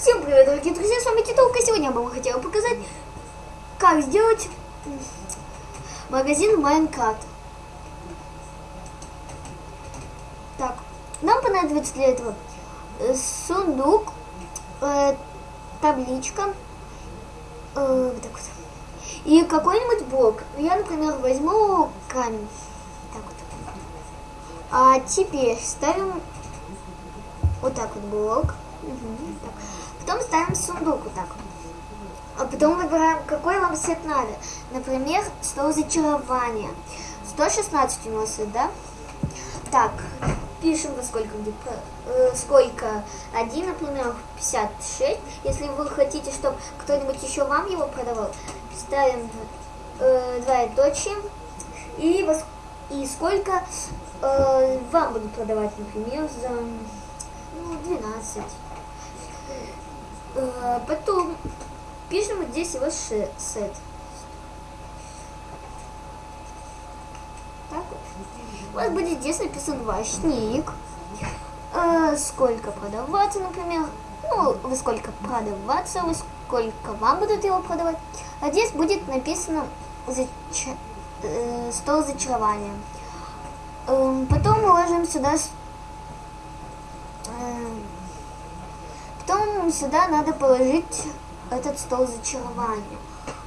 Всем привет, дорогие друзья, с вами Титулка. Сегодня я вам хотела показать, как сделать магазин Майнкрафт. Так, нам понадобится для этого э, сундук, э, табличка, э, вот так вот, и какой-нибудь блок. Я, например, возьму камень. Так вот. А теперь ставим вот так вот блок. Потом ставим сундук вот так. А потом выбираем, какой вам цвет надо. Например, стол зачарования. 116 у нас, да? Так, пишем, во сколько где э, сколько. Один, например, 56. Если вы хотите, чтобы кто-нибудь еще вам его продавал, ставим э, двоеточие. И, во, и сколько э, вам будут продавать, например, за ну, 12. Э, потом пишем здесь его сет. Так. У вас будет здесь написан ваш ник. Э, сколько продаваться, например. Ну, вы сколько продаваться, вы сколько вам будут его продавать. А здесь будет написано зача- э, стол зачарования. Эм, потом мы ложим сюда с- эм, Потом сюда надо положить этот стол зачарования.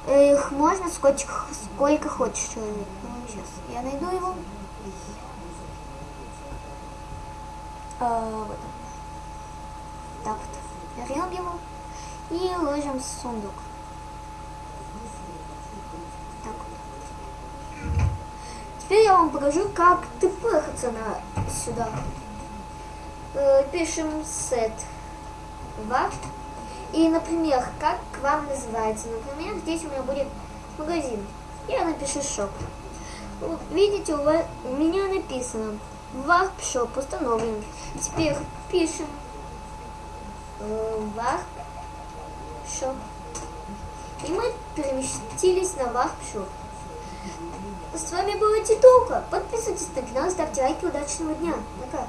Их можно сколько, сколько хочешь человек. Ну, сейчас я найду его. А, вот он. Так вот. Берем его и ложим в сундук. Так вот. Теперь я вам покажу, как тпхаться на сюда. Э, Пишем set ваш. И, например, как к вам называется. Например, здесь у меня будет магазин. Я напишу шоп. Видите, у, вас, у меня написано Варп шоп установлен. Теперь пишем Варп шоп. И мы переместились на Варп шоп. С вами была Титулка. Подписывайтесь на канал, ставьте лайки. Удачного дня. Пока.